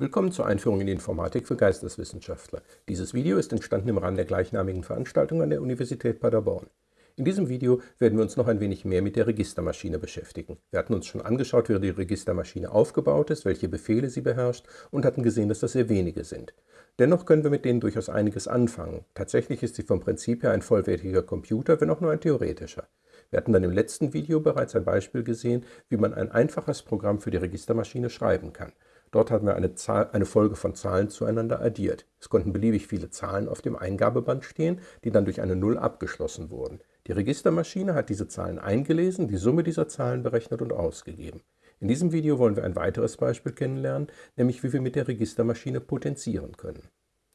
Willkommen zur Einführung in Informatik für Geisteswissenschaftler. Dieses Video ist entstanden im Rahmen der gleichnamigen Veranstaltung an der Universität Paderborn. In diesem Video werden wir uns noch ein wenig mehr mit der Registermaschine beschäftigen. Wir hatten uns schon angeschaut, wie die Registermaschine aufgebaut ist, welche Befehle sie beherrscht und hatten gesehen, dass das sehr wenige sind. Dennoch können wir mit denen durchaus einiges anfangen. Tatsächlich ist sie vom Prinzip her ein vollwertiger Computer, wenn auch nur ein theoretischer. Wir hatten dann im letzten Video bereits ein Beispiel gesehen, wie man ein einfaches Programm für die Registermaschine schreiben kann. Dort haben wir eine, Zahl, eine, Folge von Zahlen zueinander addiert. Es konnten beliebig viele Zahlen auf dem Eingabeband stehen, die dann durch eine Null abgeschlossen wurden. Die Registermaschine hat diese Zahlen eingelesen, die Summe dieser Zahlen berechnet und ausgegeben. In diesem Video wollen wir ein weiteres Beispiel kennenlernen, nämlich wie wir mit der Registermaschine potenzieren können.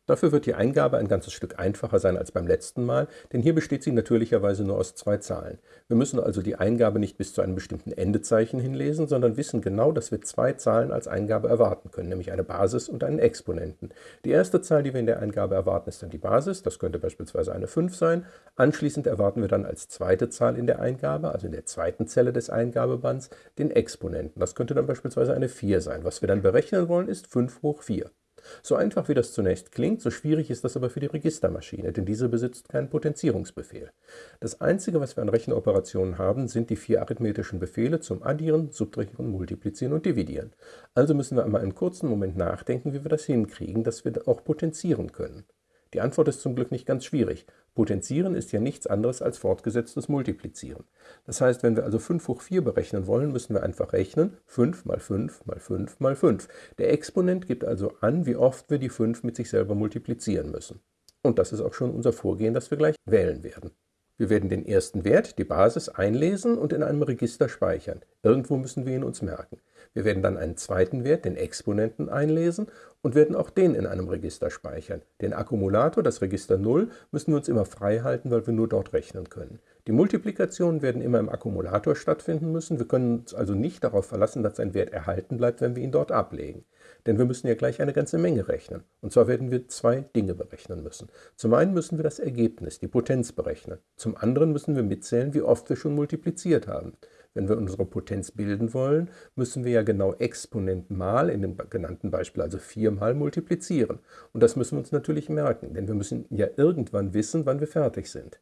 Dafür wird die Eingabe ein ganzes Stück einfacher sein als beim letzten Mal, denn hier besteht sie natürlicherweise nur aus zwei Zahlen. Wir müssen also die Eingabe nicht bis zu einem bestimmten Endezeichen hinlesen, sondern wissen genau, dass wir zwei Zahlen als Eingabe erwarten können, nämlich eine Basis und einen Exponenten. Die erste Zahl, die wir in der Eingabe erwarten, ist dann die Basis, das könnte beispielsweise eine 5 sein. Anschließend erwarten wir dann als zweite Zahl in der Eingabe, also in der zweiten Zelle des Eingabebands, den Exponenten. Das könnte dann beispielsweise eine 4 sein. Was wir dann berechnen wollen, ist 5 hoch 4. So einfach wie das zunächst klingt, so schwierig ist das aber für die Registermaschine, denn diese besitzt keinen Potenzierungsbefehl. Das Einzige, was wir an Rechenoperationen haben, sind die vier arithmetischen Befehle zum Addieren, Subtrahieren, Multiplizieren und Dividieren. Also müssen wir einmal einen kurzen Moment nachdenken, wie wir das hinkriegen, dass wir auch potenzieren können. Die Antwort ist zum Glück nicht ganz schwierig. Potenzieren ist ja nichts anderes als fortgesetztes Multiplizieren. Das heißt, wenn wir also 5 hoch 4 berechnen wollen, müssen wir einfach rechnen 5 mal 5 mal 5 mal 5. Der Exponent gibt also an, wie oft wir die 5 mit sich selber multiplizieren müssen. Und das ist auch schon unser Vorgehen, das wir gleich wählen werden. Wir werden den ersten Wert, die Basis, einlesen und in einem Register speichern. Irgendwo müssen wir ihn uns merken. Wir werden dann einen zweiten Wert, den Exponenten, einlesen und werden auch den in einem Register speichern. Den Akkumulator, das Register 0, müssen wir uns immer frei halten, weil wir nur dort rechnen können. Die Multiplikationen werden immer im Akkumulator stattfinden müssen. Wir können uns also nicht darauf verlassen, dass ein Wert erhalten bleibt, wenn wir ihn dort ablegen. Denn wir müssen ja gleich eine ganze Menge rechnen. Und zwar werden wir zwei Dinge berechnen müssen. Zum einen müssen wir das Ergebnis, die Potenz berechnen. Zum anderen müssen wir mitzählen, wie oft wir schon multipliziert haben. Wenn wir unsere Potenz bilden wollen, müssen wir ja genau Exponent mal, in dem genannten Beispiel also viermal multiplizieren. Und das müssen wir uns natürlich merken, denn wir müssen ja irgendwann wissen, wann wir fertig sind.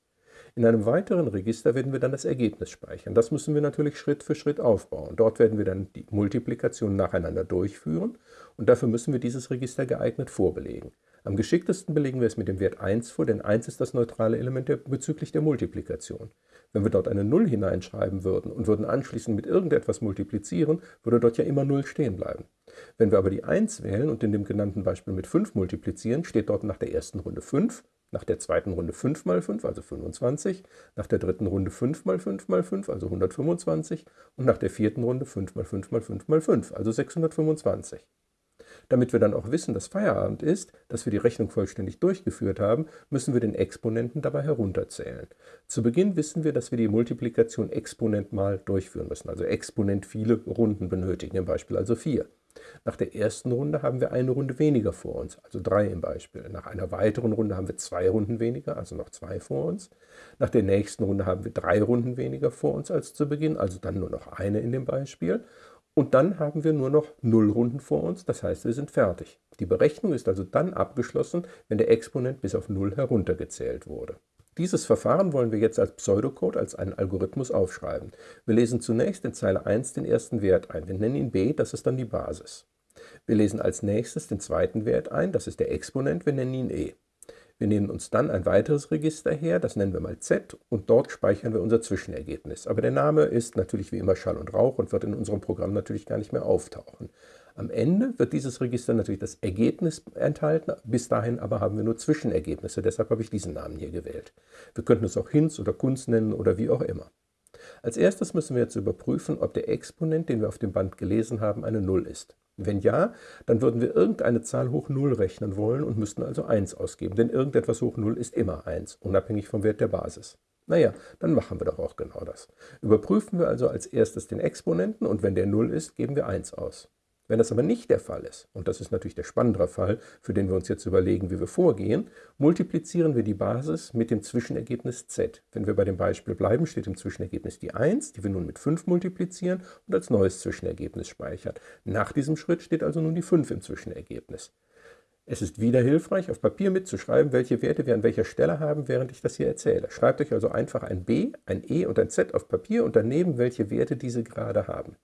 In einem weiteren Register werden wir dann das Ergebnis speichern. Das müssen wir natürlich Schritt für Schritt aufbauen. Dort werden wir dann die Multiplikation nacheinander durchführen und dafür müssen wir dieses Register geeignet vorbelegen. Am geschicktesten belegen wir es mit dem Wert 1 vor, denn 1 ist das neutrale Element der, bezüglich der Multiplikation. Wenn wir dort eine 0 hineinschreiben würden und würden anschließend mit irgendetwas multiplizieren, würde dort ja immer 0 stehen bleiben. Wenn wir aber die 1 wählen und in dem genannten Beispiel mit 5 multiplizieren, steht dort nach der ersten Runde 5, nach der zweiten Runde 5 mal 5, also 25, nach der dritten Runde 5 mal 5 mal 5, also 125 und nach der vierten Runde 5 mal 5 mal 5 mal 5, also 625. Damit wir dann auch wissen, dass Feierabend ist, dass wir die Rechnung vollständig durchgeführt haben, müssen wir den Exponenten dabei herunterzählen. Zu Beginn wissen wir, dass wir die Multiplikation Exponent mal durchführen müssen, also Exponent viele Runden benötigen, im Beispiel also 4. Nach der ersten Runde haben wir eine Runde weniger vor uns, also 3 im Beispiel. Nach einer weiteren Runde haben wir zwei Runden weniger, also noch 2 vor uns. Nach der nächsten Runde haben wir drei Runden weniger vor uns als zu Beginn, also dann nur noch eine in dem Beispiel. Und dann haben wir nur noch Nullrunden vor uns, das heißt, wir sind fertig. Die Berechnung ist also dann abgeschlossen, wenn der Exponent bis auf Null heruntergezählt wurde. Dieses Verfahren wollen wir jetzt als Pseudocode, als einen Algorithmus aufschreiben. Wir lesen zunächst in Zeile 1 den ersten Wert ein. Wir nennen ihn b, das ist dann die Basis. Wir lesen als nächstes den zweiten Wert ein, das ist der Exponent, wir nennen ihn e. Wir nehmen uns dann ein weiteres Register her, das nennen wir mal Z, und dort speichern wir unser Zwischenergebnis. Aber der Name ist natürlich wie immer Schall und Rauch und wird in unserem Programm natürlich gar nicht mehr auftauchen. Am Ende wird dieses Register natürlich das Ergebnis enthalten, bis dahin aber haben wir nur Zwischenergebnisse, deshalb habe ich diesen Namen hier gewählt. Wir könnten es auch Hinz oder Kunz nennen oder wie auch immer. Als erstes müssen wir jetzt überprüfen, ob der Exponent, den wir auf dem Band gelesen haben, eine 0 ist. Wenn ja, dann würden wir irgendeine Zahl hoch 0 rechnen wollen und müssten also 1 ausgeben, denn irgendetwas hoch 0 ist immer 1, unabhängig vom Wert der Basis. Naja, dann machen wir doch auch genau das. Überprüfen wir also als erstes den Exponenten und wenn der 0 ist, geben wir 1 aus. Wenn das aber nicht der Fall ist, und das ist natürlich der spannendere Fall, für den wir uns jetzt überlegen, wie wir vorgehen, multiplizieren wir die Basis mit dem Zwischenergebnis z. Wenn wir bei dem Beispiel bleiben, steht im Zwischenergebnis die 1, die wir nun mit 5 multiplizieren und als neues Zwischenergebnis speichern. Nach diesem Schritt steht also nun die 5 im Zwischenergebnis. Es ist wieder hilfreich, auf Papier mitzuschreiben, welche Werte wir an welcher Stelle haben, während ich das hier erzähle. Schreibt euch also einfach ein B, ein E und ein Z auf Papier und daneben, welche Werte diese gerade haben.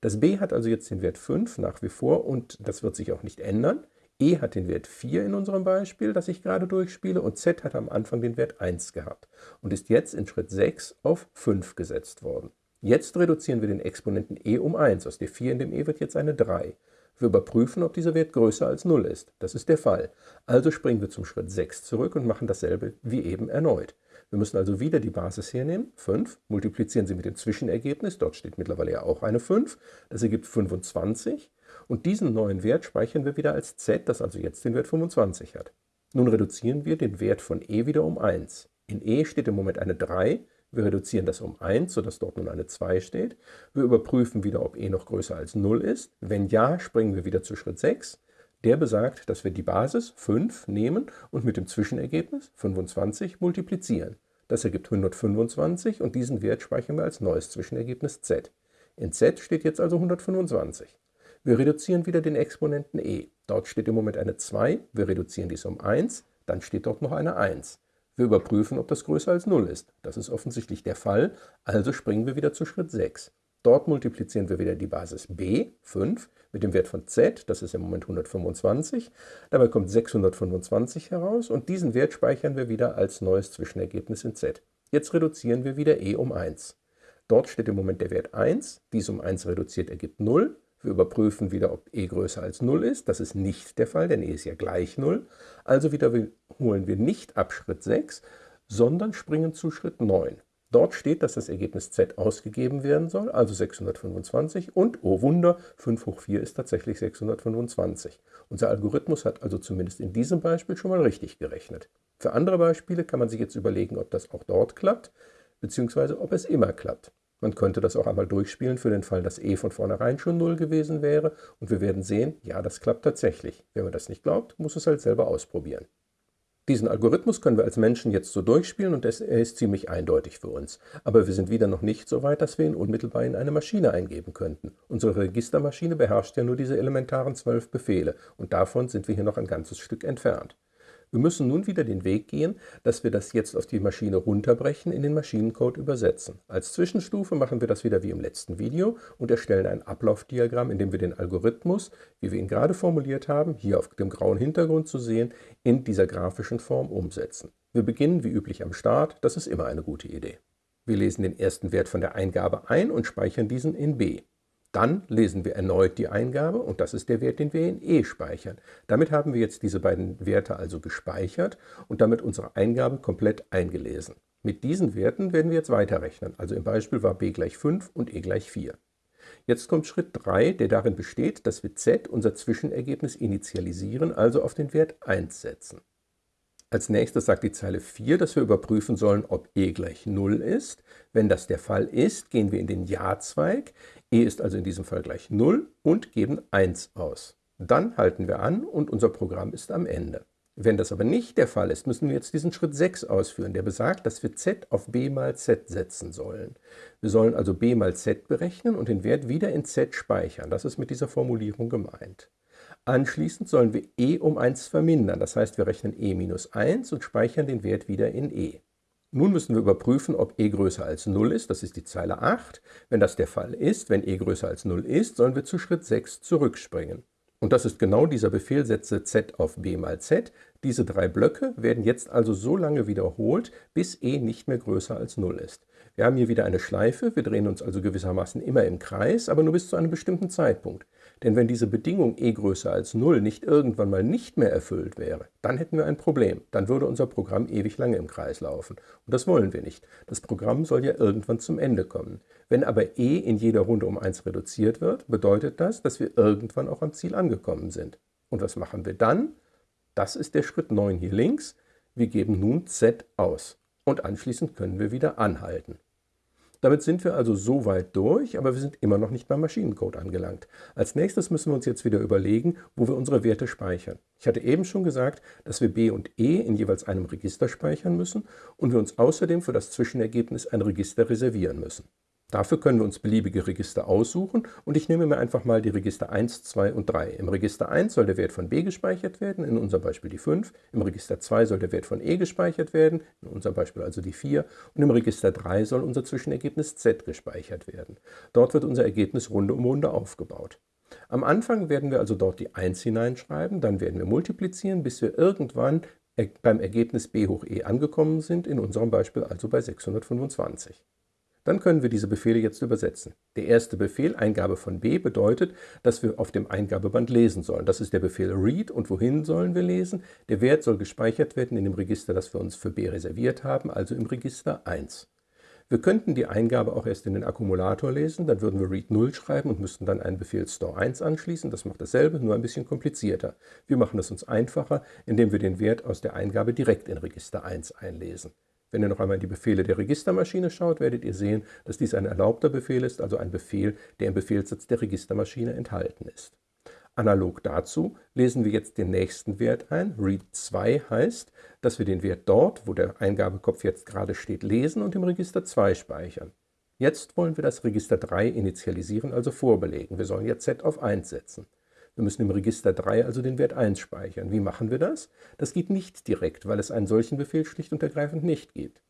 Das b hat also jetzt den Wert 5 nach wie vor und das wird sich auch nicht ändern. e hat den Wert 4 in unserem Beispiel, das ich gerade durchspiele, und z hat am Anfang den Wert 1 gehabt und ist jetzt in Schritt 6 auf 5 gesetzt worden. Jetzt reduzieren wir den Exponenten e um 1. Aus der 4 in dem e wird jetzt eine 3. Wir überprüfen, ob dieser Wert größer als 0 ist. Das ist der Fall. Also springen wir zum Schritt 6 zurück und machen dasselbe wie eben erneut. Wir müssen also wieder die Basis hernehmen, 5, multiplizieren sie mit dem Zwischenergebnis, dort steht mittlerweile ja auch eine 5, das ergibt 25 und diesen neuen Wert speichern wir wieder als z, das also jetzt den Wert 25 hat. Nun reduzieren wir den Wert von e wieder um 1. In e steht im Moment eine 3, wir reduzieren das um 1, sodass dort nun eine 2 steht. Wir überprüfen wieder, ob e noch größer als 0 ist. Wenn ja, springen wir wieder zu Schritt 6. Der besagt, dass wir die Basis 5 nehmen und mit dem Zwischenergebnis 25 multiplizieren. Das ergibt 125 und diesen Wert speichern wir als neues Zwischenergebnis z. In z steht jetzt also 125. Wir reduzieren wieder den Exponenten e. Dort steht im Moment eine 2, wir reduzieren dies um 1, dann steht dort noch eine 1. Wir überprüfen, ob das größer als 0 ist. Das ist offensichtlich der Fall, also springen wir wieder zu Schritt 6. Dort multiplizieren wir wieder die Basis b, 5, mit dem Wert von z, das ist im Moment 125. Dabei kommt 625 heraus und diesen Wert speichern wir wieder als neues Zwischenergebnis in z. Jetzt reduzieren wir wieder e um 1. Dort steht im Moment der Wert 1, dies um 1 reduziert ergibt 0. Wir überprüfen wieder, ob e größer als 0 ist. Das ist nicht der Fall, denn e ist ja gleich 0. Also wiederholen wir nicht ab Schritt 6, sondern springen zu Schritt 9. Dort steht, dass das Ergebnis z ausgegeben werden soll, also 625 und, oh Wunder, 5 hoch 4 ist tatsächlich 625. Unser Algorithmus hat also zumindest in diesem Beispiel schon mal richtig gerechnet. Für andere Beispiele kann man sich jetzt überlegen, ob das auch dort klappt, beziehungsweise ob es immer klappt. Man könnte das auch einmal durchspielen für den Fall, dass e von vornherein schon 0 gewesen wäre und wir werden sehen, ja, das klappt tatsächlich. Wenn man das nicht glaubt, muss es halt selber ausprobieren. Diesen Algorithmus können wir als Menschen jetzt so durchspielen und er ist ziemlich eindeutig für uns. Aber wir sind wieder noch nicht so weit, dass wir ihn unmittelbar in eine Maschine eingeben könnten. Unsere Registermaschine beherrscht ja nur diese elementaren zwölf Befehle und davon sind wir hier noch ein ganzes Stück entfernt. Wir müssen nun wieder den Weg gehen, dass wir das jetzt auf die Maschine runterbrechen, in den Maschinencode übersetzen. Als Zwischenstufe machen wir das wieder wie im letzten Video und erstellen ein Ablaufdiagramm, in dem wir den Algorithmus, wie wir ihn gerade formuliert haben, hier auf dem grauen Hintergrund zu sehen, in dieser grafischen Form umsetzen. Wir beginnen wie üblich am Start, das ist immer eine gute Idee. Wir lesen den ersten Wert von der Eingabe ein und speichern diesen in b. Dann lesen wir erneut die Eingabe und das ist der Wert, den wir in E speichern. Damit haben wir jetzt diese beiden Werte also gespeichert und damit unsere Eingabe komplett eingelesen. Mit diesen Werten werden wir jetzt weiterrechnen. Also im Beispiel war b gleich 5 und e gleich 4. Jetzt kommt Schritt 3, der darin besteht, dass wir z, unser Zwischenergebnis, initialisieren, also auf den Wert 1 setzen. Als nächstes sagt die Zeile 4, dass wir überprüfen sollen, ob e gleich 0 ist. Wenn das der Fall ist, gehen wir in den Ja-Zweig. E ist also in diesem Fall gleich 0 und geben 1 aus. Dann halten wir an und unser Programm ist am Ende. Wenn das aber nicht der Fall ist, müssen wir jetzt diesen Schritt 6 ausführen, der besagt, dass wir z auf b mal z setzen sollen. Wir sollen also b mal z berechnen und den Wert wieder in z speichern. Das ist mit dieser Formulierung gemeint. Anschließend sollen wir e um 1 vermindern, das heißt wir rechnen e minus 1 und speichern den Wert wieder in e. Nun müssen wir überprüfen, ob e größer als 0 ist, das ist die Zeile 8. Wenn das der Fall ist, wenn e größer als 0 ist, sollen wir zu Schritt 6 zurückspringen. Und das ist genau dieser Befehl, setze z auf b mal z. Diese drei Blöcke werden jetzt also so lange wiederholt, bis e nicht mehr größer als 0 ist. Wir haben hier wieder eine Schleife, wir drehen uns also gewissermaßen immer im Kreis, aber nur bis zu einem bestimmten Zeitpunkt. Denn wenn diese Bedingung e größer als 0 nicht irgendwann mal nicht mehr erfüllt wäre, dann hätten wir ein Problem. Dann würde unser Programm ewig lange im Kreis laufen. Und das wollen wir nicht. Das Programm soll ja irgendwann zum Ende kommen. Wenn aber e in jeder Runde um 1 reduziert wird, bedeutet das, dass wir irgendwann auch am Ziel angekommen sind. Und was machen wir dann? Das ist der Schritt 9 hier links. Wir geben nun z aus. Und anschließend können wir wieder anhalten. Damit sind wir also so weit durch, aber wir sind immer noch nicht beim Maschinencode angelangt. Als nächstes müssen wir uns jetzt wieder überlegen, wo wir unsere Werte speichern. Ich hatte eben schon gesagt, dass wir b und e in jeweils einem Register speichern müssen und wir uns außerdem für das Zwischenergebnis ein Register reservieren müssen. Dafür können wir uns beliebige Register aussuchen und ich nehme mir einfach mal die Register 1, 2 und 3. Im Register 1 soll der Wert von b gespeichert werden, in unserem Beispiel die 5. Im Register 2 soll der Wert von e gespeichert werden, in unserem Beispiel also die 4. Und im Register 3 soll unser Zwischenergebnis z gespeichert werden. Dort wird unser Ergebnis Runde um Runde aufgebaut. Am Anfang werden wir also dort die 1 hineinschreiben, dann werden wir multiplizieren, bis wir irgendwann beim Ergebnis b hoch e angekommen sind, in unserem Beispiel also bei 625. Dann können wir diese Befehle jetzt übersetzen. Der erste Befehl, Eingabe von b, bedeutet, dass wir auf dem Eingabeband lesen sollen. Das ist der Befehl read und wohin sollen wir lesen? Der Wert soll gespeichert werden in dem Register, das wir uns für b reserviert haben, also im Register 1. Wir könnten die Eingabe auch erst in den Akkumulator lesen, dann würden wir read 0 schreiben und müssten dann einen Befehl store 1 anschließen. Das macht dasselbe, nur ein bisschen komplizierter. Wir machen es uns einfacher, indem wir den Wert aus der Eingabe direkt in Register 1 einlesen. Wenn ihr noch einmal in die Befehle der Registermaschine schaut, werdet ihr sehen, dass dies ein erlaubter Befehl ist, also ein Befehl, der im Befehlssatz der Registermaschine enthalten ist. Analog dazu lesen wir jetzt den nächsten Wert ein. read2 heißt, dass wir den Wert dort, wo der Eingabekopf jetzt gerade steht, lesen und im Register 2 speichern. Jetzt wollen wir das Register 3 initialisieren, also vorbelegen. Wir sollen jetzt z auf 1 setzen. Wir müssen im Register 3 also den Wert 1 speichern. Wie machen wir das? Das geht nicht direkt, weil es einen solchen Befehl schlicht und ergreifend nicht gibt.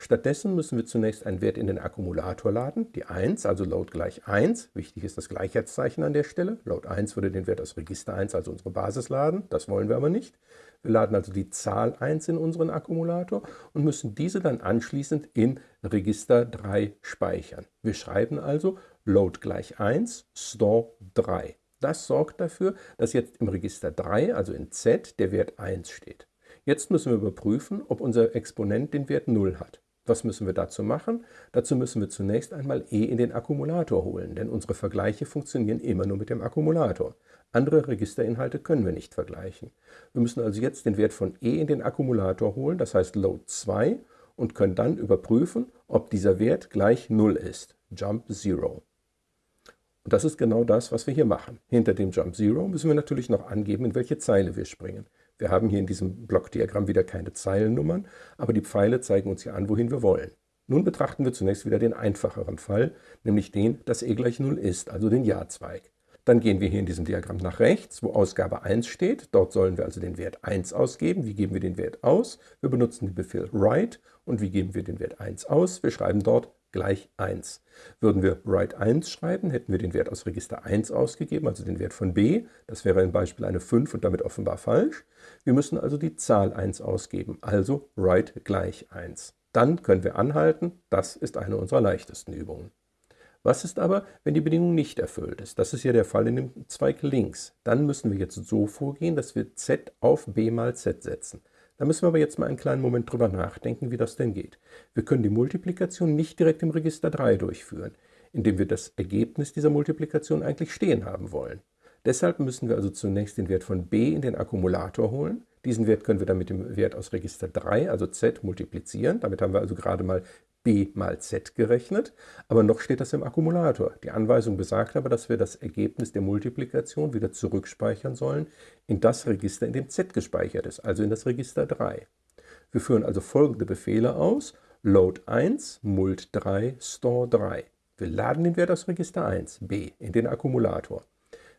Stattdessen müssen wir zunächst einen Wert in den Akkumulator laden, die 1, also load gleich 1. Wichtig ist das Gleichheitszeichen an der Stelle. Load 1 würde den Wert aus Register 1, also unsere Basis, laden. Das wollen wir aber nicht. Wir laden also die Zahl 1 in unseren Akkumulator und müssen diese dann anschließend in Register 3 speichern. Wir schreiben also load gleich 1, store 3. Das sorgt dafür, dass jetzt im Register 3, also in Z, der Wert 1 steht. Jetzt müssen wir überprüfen, ob unser Exponent den Wert 0 hat. Was müssen wir dazu machen? Dazu müssen wir zunächst einmal e in den Akkumulator holen, denn unsere Vergleiche funktionieren immer nur mit dem Akkumulator. Andere Registerinhalte können wir nicht vergleichen. Wir müssen also jetzt den Wert von e in den Akkumulator holen, das heißt Load 2, und können dann überprüfen, ob dieser Wert gleich 0 ist. Jump 0. Und das ist genau das, was wir hier machen. Hinter dem Jump Zero müssen wir natürlich noch angeben, in welche Zeile wir springen. Wir haben hier in diesem Blockdiagramm wieder keine Zeilennummern, aber die Pfeile zeigen uns ja an, wohin wir wollen. Nun betrachten wir zunächst wieder den einfacheren Fall, nämlich den, dass e gleich 0 ist, also den Ja-Zweig. Dann gehen wir hier in diesem Diagramm nach rechts, wo Ausgabe 1 steht. Dort sollen wir also den Wert 1 ausgeben. Wie geben wir den Wert aus? Wir benutzen den Befehl write. Und wie geben wir den Wert 1 aus? Wir schreiben dort gleich 1. Würden wir write 1 schreiben, hätten wir den Wert aus Register 1 ausgegeben, also den Wert von b. Das wäre im Beispiel eine 5 und damit offenbar falsch. Wir müssen also die Zahl 1 ausgeben, also write gleich 1. Dann können wir anhalten. Das ist eine unserer leichtesten Übungen. Was ist aber, wenn die Bedingung nicht erfüllt ist? Das ist ja der Fall in dem Zweig links. Dann müssen wir jetzt so vorgehen, dass wir z auf b mal z setzen. Da müssen wir aber jetzt mal einen kleinen Moment drüber nachdenken, wie das denn geht. Wir können die Multiplikation nicht direkt im Register 3 durchführen, indem wir das Ergebnis dieser Multiplikation eigentlich stehen haben wollen. Deshalb müssen wir also zunächst den Wert von b in den Akkumulator holen. Diesen Wert können wir dann mit dem Wert aus Register 3, also z, multiplizieren. Damit haben wir also gerade mal b mal z gerechnet, aber noch steht das im Akkumulator. Die Anweisung besagt aber, dass wir das Ergebnis der Multiplikation wieder zurückspeichern sollen in das Register, in dem z gespeichert ist, also in das Register 3. Wir führen also folgende Befehle aus. Load 1, mult 3, store 3. Wir laden den Wert aus Register 1, b, in den Akkumulator.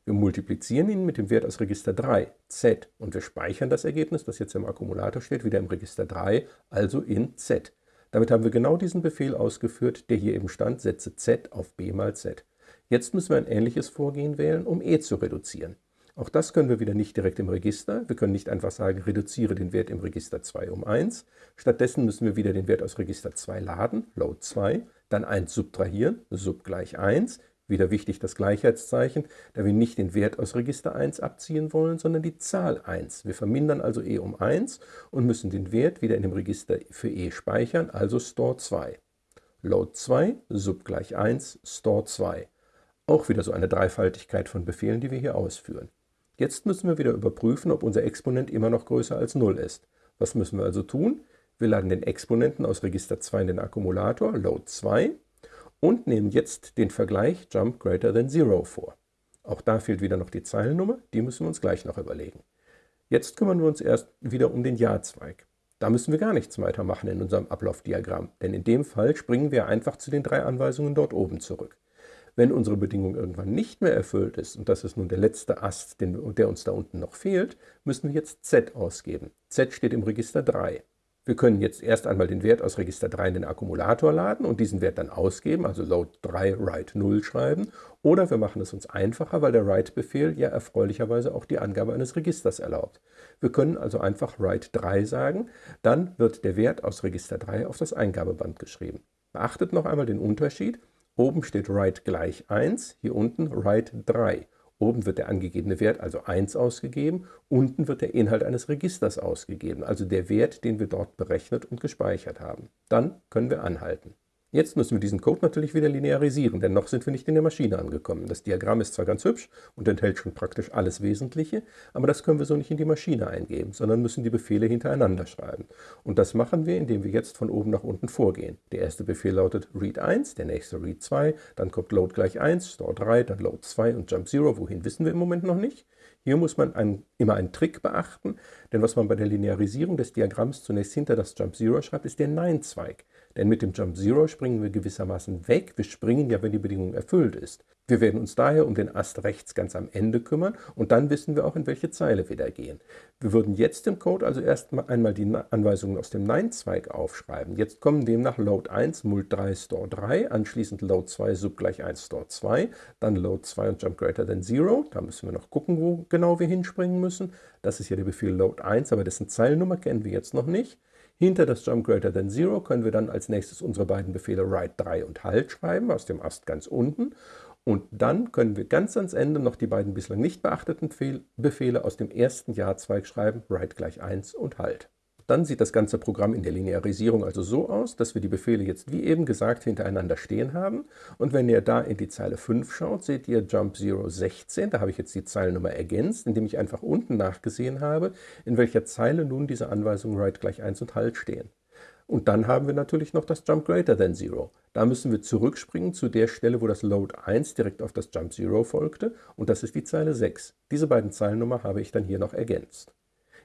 Wir multiplizieren ihn mit dem Wert aus Register 3, z, und wir speichern das Ergebnis, das jetzt im Akkumulator steht, wieder im Register 3, also in z. Damit haben wir genau diesen Befehl ausgeführt, der hier eben stand, setze z auf b mal z. Jetzt müssen wir ein ähnliches Vorgehen wählen, um e zu reduzieren. Auch das können wir wieder nicht direkt im Register. Wir können nicht einfach sagen, reduziere den Wert im Register 2 um 1. Stattdessen müssen wir wieder den Wert aus Register 2 laden, load 2, dann 1 subtrahieren, sub gleich 1, wieder wichtig das Gleichheitszeichen, da wir nicht den Wert aus Register 1 abziehen wollen, sondern die Zahl 1. Wir vermindern also e um 1 und müssen den Wert wieder in dem Register für e speichern, also store 2. Load 2, sub gleich 1, store 2. Auch wieder so eine Dreifaltigkeit von Befehlen, die wir hier ausführen. Jetzt müssen wir wieder überprüfen, ob unser Exponent immer noch größer als 0 ist. Was müssen wir also tun? Wir laden den Exponenten aus Register 2 in den Akkumulator, Load 2, und nehmen jetzt den Vergleich Jump greater than 0 vor. Auch da fehlt wieder noch die Zeilennummer, die müssen wir uns gleich noch überlegen. Jetzt kümmern wir uns erst wieder um den Ja-Zweig. Da müssen wir gar nichts weiter machen in unserem Ablaufdiagramm, denn in dem Fall springen wir einfach zu den drei Anweisungen dort oben zurück. Wenn unsere Bedingung irgendwann nicht mehr erfüllt ist, und das ist nun der letzte Ast, der uns da unten noch fehlt, müssen wir jetzt Z ausgeben. Z steht im Register 3. Wir können jetzt erst einmal den Wert aus Register 3 in den Akkumulator laden und diesen Wert dann ausgeben, also load 3 write 0 schreiben. Oder wir machen es uns einfacher, weil der write-Befehl ja erfreulicherweise auch die Angabe eines Registers erlaubt. Wir können also einfach write 3 sagen, dann wird der Wert aus Register 3 auf das Eingabeband geschrieben. Beachtet noch einmal den Unterschied. Oben steht write gleich 1, hier unten write 3. Oben wird der angegebene Wert, also 1, ausgegeben, unten wird der Inhalt eines Registers ausgegeben, also der Wert, den wir dort berechnet und gespeichert haben. Dann können wir anhalten. Jetzt müssen wir diesen Code natürlich wieder linearisieren, denn noch sind wir nicht in der Maschine angekommen. Das Diagramm ist zwar ganz hübsch und enthält schon praktisch alles Wesentliche, aber das können wir so nicht in die Maschine eingeben, sondern müssen die Befehle hintereinander schreiben. Und das machen wir, indem wir jetzt von oben nach unten vorgehen. Der erste Befehl lautet read 1, der nächste read 2, dann kommt load gleich 1, store 3, dann load 2 und jump 0. Wohin wissen wir im Moment noch nicht. Hier muss man einen, immer einen Trick beachten, denn was man bei der Linearisierung des Diagramms zunächst hinter das Jump 0 schreibt, ist der Nein-Zweig. Denn mit dem Jump Zero springen wir gewissermaßen weg. Wir springen ja, wenn die Bedingung erfüllt ist. Wir werden uns daher um den Ast rechts ganz am Ende kümmern und dann wissen wir auch, in welche Zeile wir da gehen. Wir würden jetzt im Code also erst einmal die Anweisungen aus dem Nein-Zweig aufschreiben. Jetzt kommen demnach Load 1, Mult 3, Store 3, anschließend Load 2, Sub gleich 1, Store 2, dann Load 2 und Jump greater than 0. Da müssen wir noch gucken, wo genau wir hinspringen müssen. Das ist ja der Befehl Load 1, aber dessen Zeilennummer kennen wir jetzt noch nicht. Hinter das Jump Greater Than Zero können wir dann als nächstes unsere beiden Befehle Write 3 und Halt schreiben, aus dem Ast ganz unten. Und dann können wir ganz ans Ende noch die beiden bislang nicht beachteten Befehle aus dem ersten Jahrzweig schreiben, Write gleich 1 und Halt. Dann sieht das ganze Programm in der Linearisierung also so aus, dass wir die Befehle jetzt wie eben gesagt hintereinander stehen haben. Und wenn ihr da in die Zeile 5 schaut, seht ihr Jump 0 16. Da habe ich jetzt die Zeilennummer ergänzt, indem ich einfach unten nachgesehen habe, in welcher Zeile nun diese Anweisungen Write gleich 1 und Halt stehen. Und dann haben wir natürlich noch das Jump Greater Than 0. Da müssen wir zurückspringen zu der Stelle, wo das Load 1 direkt auf das Jump 0 folgte. Und das ist die Zeile 6. Diese beiden Zeilennummer habe ich dann hier noch ergänzt.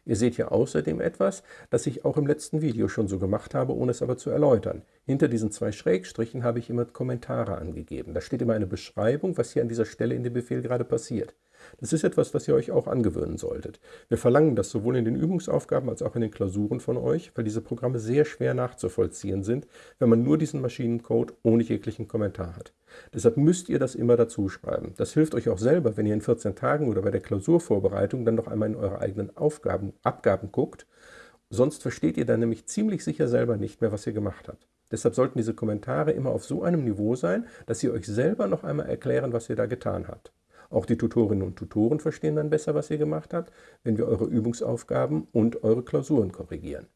Ihr seht hier außerdem etwas, das ich auch im letzten Video schon so gemacht habe, ohne es aber zu erläutern. Hinter diesen zwei Schrägstrichen habe ich immer Kommentare angegeben. Da steht immer eine Beschreibung, was hier an dieser Stelle in dem Befehl gerade passiert. Das ist etwas, was ihr euch auch angewöhnen solltet. Wir verlangen das sowohl in den Übungsaufgaben als auch in den Klausuren von euch, weil diese Programme sehr schwer nachzuvollziehen sind, wenn man nur diesen Maschinencode ohne jeglichen Kommentar hat. Deshalb müsst ihr das immer dazu schreiben. Das hilft euch auch selber, wenn ihr in 14 Tagen oder bei der Klausurvorbereitung dann noch einmal in eure eigenen Aufgaben, Abgaben guckt. Sonst versteht ihr dann nämlich ziemlich sicher selber nicht mehr, was ihr gemacht habt. Deshalb sollten diese Kommentare immer auf so einem Niveau sein, dass ihr euch selber noch einmal erklären, was ihr da getan habt. Auch die Tutorinnen und Tutoren verstehen dann besser, was ihr gemacht habt, wenn wir eure Übungsaufgaben und eure Klausuren korrigieren.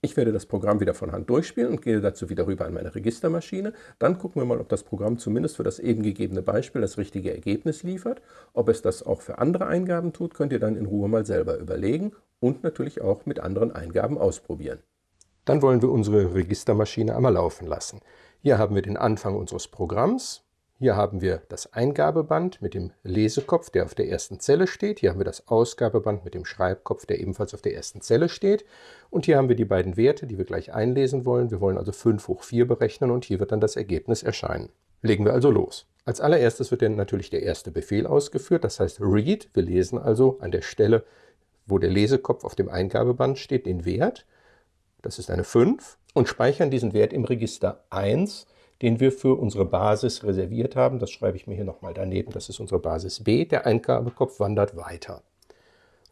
Ich werde das Programm wieder von Hand durchspielen und gehe dazu wieder rüber an meine Registermaschine. Dann gucken wir mal, ob das Programm zumindest für das eben gegebene Beispiel das richtige Ergebnis liefert. Ob es das auch für andere Eingaben tut, könnt ihr dann in Ruhe mal selber überlegen und natürlich auch mit anderen Eingaben ausprobieren. Dann wollen wir unsere Registermaschine einmal laufen lassen. Hier haben wir den Anfang unseres Programms. Hier haben wir das Eingabeband mit dem Lesekopf, der auf der ersten Zelle steht. Hier haben wir das Ausgabeband mit dem Schreibkopf, der ebenfalls auf der ersten Zelle steht. Und hier haben wir die beiden Werte, die wir gleich einlesen wollen. Wir wollen also 5 hoch 4 berechnen und hier wird dann das Ergebnis erscheinen. Legen wir also los. Als allererstes wird dann natürlich der erste Befehl ausgeführt, das heißt read. Wir lesen also an der Stelle, wo der Lesekopf auf dem Eingabeband steht, den Wert. Das ist eine 5 und speichern diesen Wert im Register 1 den wir für unsere Basis reserviert haben. Das schreibe ich mir hier nochmal daneben. Das ist unsere Basis B. Der Eingabekopf wandert weiter.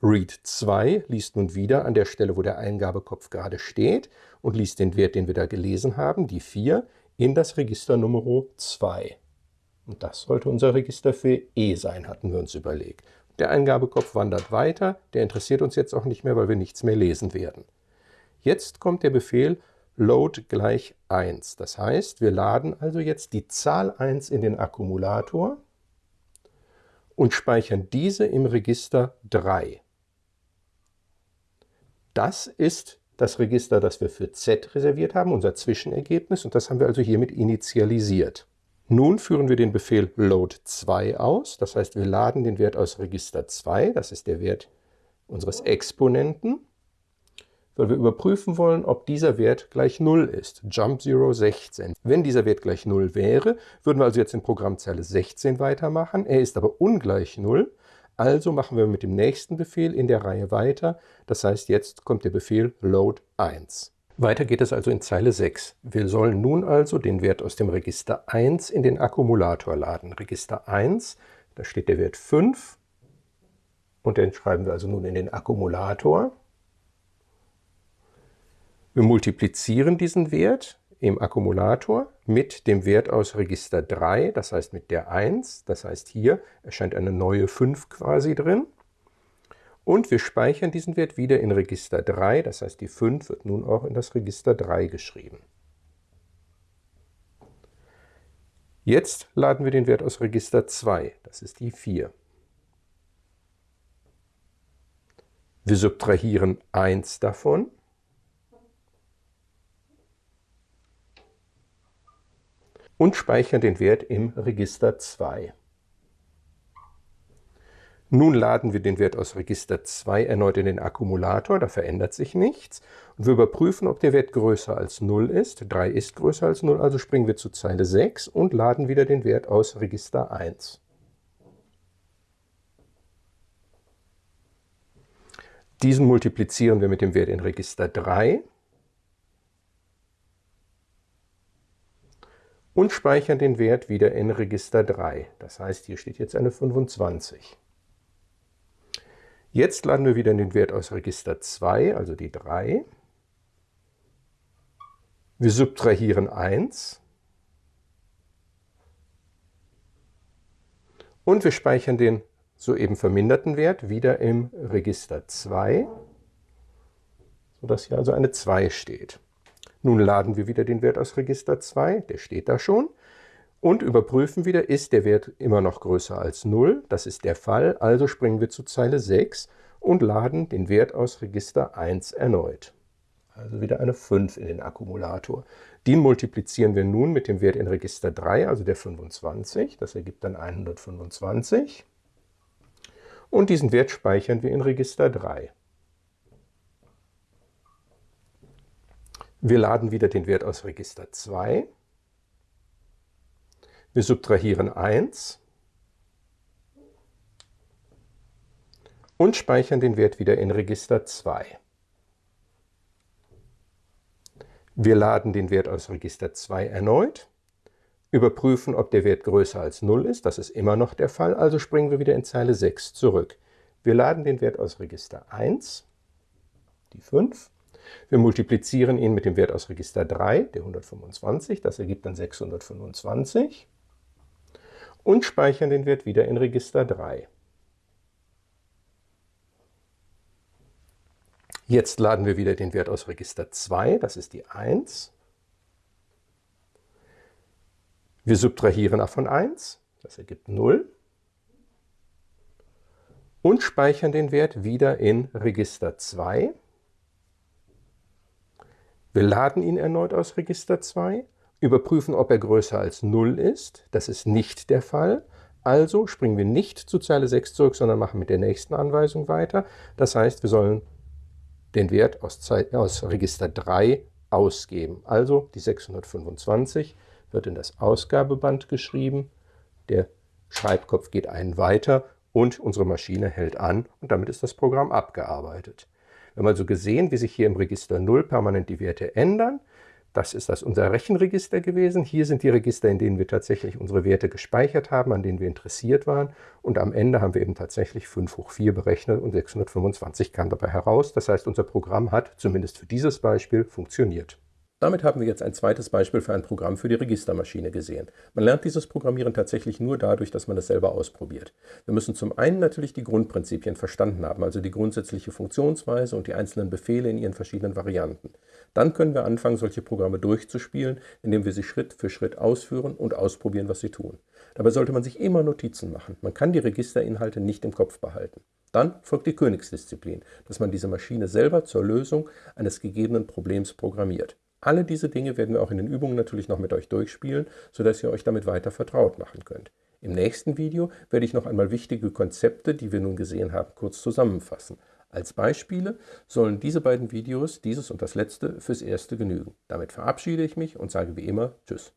Read 2 liest nun wieder an der Stelle, wo der Eingabekopf gerade steht und liest den Wert, den wir da gelesen haben, die 4, in das Register Nummer 2. Und das sollte unser Register für E sein, hatten wir uns überlegt. Der Eingabekopf wandert weiter, der interessiert uns jetzt auch nicht mehr, weil wir nichts mehr lesen werden. Jetzt kommt der Befehl Load gleich 1. Das heißt, wir laden also jetzt die Zahl 1 in den Akkumulator und speichern diese im Register 3. Das ist das Register, das wir für Z reserviert haben, unser Zwischenergebnis, und das haben wir also hiermit initialisiert. Nun führen wir den Befehl load 2 aus, das heißt wir laden den Wert aus Register 2, das ist der Wert unseres Exponenten, weil wir überprüfen wollen, ob dieser Wert gleich 0 ist. Jump 0 16. Wenn dieser Wert gleich 0 wäre, würden wir also jetzt in Programmzeile 16 weitermachen. Er ist aber ungleich 0, also machen wir mit dem nächsten Befehl in der Reihe weiter. Das heißt, jetzt kommt der Befehl load 1. Weiter geht es also in Zeile 6. Wir sollen nun also den Wert aus dem Register 1 in den Akkumulator laden. Register 1, da steht der Wert 5 und den schreiben wir also nun in den Akkumulator. Wir multiplizieren diesen Wert im Akkumulator mit dem Wert aus Register 3, das heißt mit der 1, das heißt hier erscheint eine neue 5 quasi drin. Und wir speichern diesen Wert wieder in Register 3, das heißt die 5 wird nun auch in das Register 3 geschrieben. Jetzt laden wir den Wert aus Register 2, das ist die 4. Wir subtrahieren 1 davon und speichern den Wert im Register 2. Nun laden wir den Wert aus Register 2 erneut in den Akkumulator, da verändert sich nichts. Und wir überprüfen, ob der Wert größer als 0 ist. 3 ist größer als 0, also springen wir zu Zeile 6 und laden wieder den Wert aus Register 1. Diesen multiplizieren wir mit dem Wert in Register 3 und speichern den Wert wieder in Register 3. Das heißt, hier steht jetzt eine 25. Jetzt laden wir wieder den Wert aus Register 2, also die 3. Wir subtrahieren 1. Und wir speichern den soeben verminderten Wert wieder im Register 2, sodass hier also eine 2 steht. Nun laden wir wieder den Wert aus Register 2, der steht da schon, und überprüfen wieder, ist der Wert immer noch größer als 0. Das ist der Fall, also springen wir zu Zeile 6 und laden den Wert aus Register 1 erneut. Also wieder eine 5 in den Akkumulator. Den multiplizieren wir nun mit dem Wert in Register 3, also der 25. Das ergibt dann 125. Und diesen Wert speichern wir in Register 3. Wir laden wieder den Wert aus Register 2. Wir subtrahieren 1 und speichern den Wert wieder in Register 2. Wir laden den Wert aus Register 2 erneut, überprüfen, ob der Wert größer als 0 ist. Das ist immer noch der Fall, also springen wir wieder in Zeile 6 zurück. Wir laden den Wert aus Register 1, die 5, wir multiplizieren ihn mit dem Wert aus Register 3, der 125, das ergibt dann 625 und speichern den Wert wieder in Register 3. Jetzt laden wir wieder den Wert aus Register 2, das ist die 1. Wir subtrahieren davon 1, das ergibt 0. Und speichern den Wert wieder in Register 2. Wir laden ihn erneut aus Register 2, überprüfen, ob er größer als 0 ist. Das ist nicht der Fall. Also springen wir nicht zu Zeile 6 zurück, sondern machen mit der nächsten Anweisung weiter. Das heißt, wir sollen den Wert aus, aus Register 3 ausgeben. Also die 625 wird in das Ausgabeband geschrieben, der Schreibkopf geht einen weiter und unsere Maschine hält an und damit ist das Programm abgearbeitet. Wir haben also gesehen, wie sich hier im Register 0 permanent die Werte ändern. Das ist das unser Rechenregister gewesen. Hier sind die Register, in denen wir tatsächlich unsere Werte gespeichert haben, an denen wir interessiert waren. Und am Ende haben wir eben tatsächlich 5 hoch 4 berechnet und 625 kam dabei heraus. Das heißt, unser Programm hat, zumindest für dieses Beispiel, funktioniert. Damit haben wir jetzt ein zweites Beispiel für ein Programm für die Registermaschine gesehen. Man lernt dieses Programmieren tatsächlich nur dadurch, dass man es selber ausprobiert. Wir müssen zum einen natürlich die Grundprinzipien verstanden haben, also die grundsätzliche Funktionsweise und die einzelnen Befehle in ihren verschiedenen Varianten. Dann können wir anfangen, solche Programme durchzuspielen, indem wir sie Schritt für Schritt ausführen und ausprobieren, was sie tun. Dabei sollte man sich immer Notizen machen. Man kann die Registerinhalte nicht im Kopf behalten. Dann folgt die Königsdisziplin, dass man diese Maschine selber zur Lösung eines gegebenen Problems programmiert. Alle diese Dinge werden wir auch in den Übungen natürlich noch mit euch durchspielen, sodass ihr euch damit weiter vertraut machen könnt. Im nächsten Video werde ich noch einmal wichtige Konzepte, die wir nun gesehen haben, kurz zusammenfassen. Als Beispiele sollen diese beiden Videos, dieses und das letzte, fürs erste genügen. Damit verabschiede ich mich und sage wie immer Tschüss.